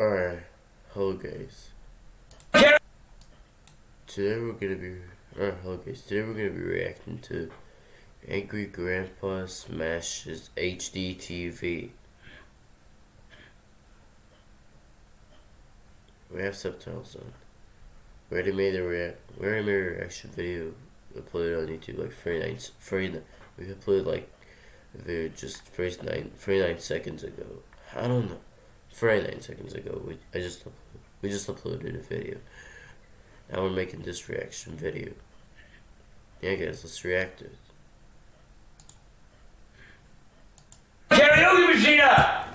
Alright, hello guys. Today we're gonna be hello guys. Today we're gonna be reacting to Angry Grandpa Smashes HD TV. We have subtitles on. We already made a react. We already made a reaction video uploaded on YouTube like 39, 39 We uploaded like a video just 39, 39 seconds ago. I don't know. 49 seconds ago. We, I just, we just uploaded a video. Now we're making this reaction video. Yeah guys, let's react to it. Karaoke machine up!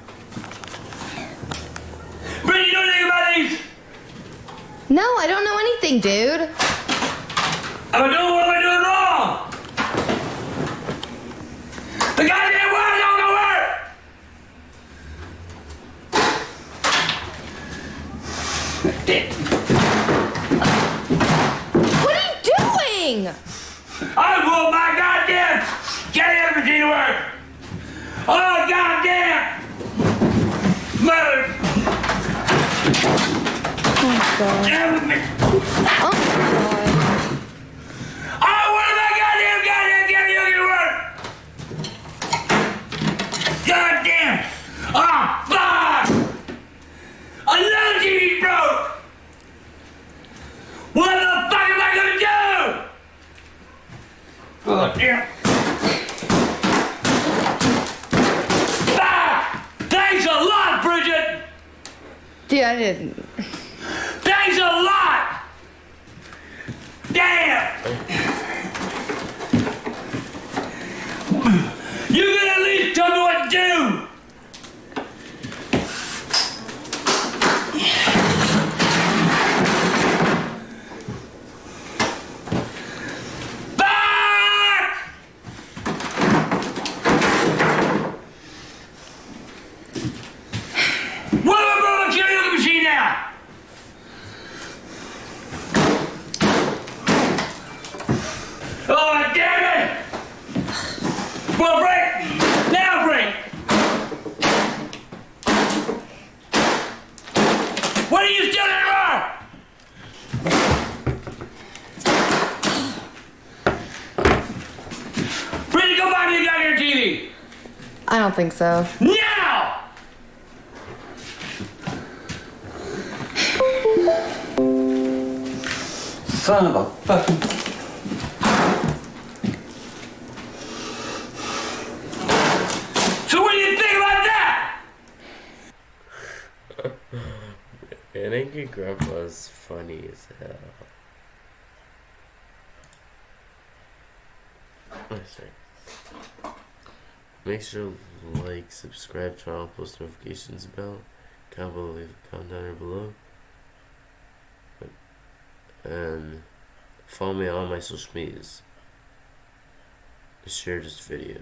Brittany, you know anything about these? No, I don't know anything, dude. Am I doing what am I doing wrong? The goddamn wire don't go work! Damn. What are you doing? I want my goddamn karaoke machine to work! Oh goddamn! Mother! Oh, God. Oh, God. I want my goddamn goddamn karaoke to work! Goddamn! Ah, fuck! Another TV broke! What the fuck am I gonna do? Goddamn! Ah! Thanks a lot, Bridget! Dude, I didn't. Thanks a lot! Damn! You can at least tell me what to do! Fuck! What am I put my karaoke machine now? Oh, damn it! Well, break! Now break! What are you still in the Brittany, go buy me a! I don't think so. Now! Son of a fucking. So what do you think about that? And Angry Grandpa's funny as hell. Oh, sorry. Make sure to like, subscribe, turn on post notifications bell, comment below, leave a comment down there below. And follow me on my social medias. Share this video.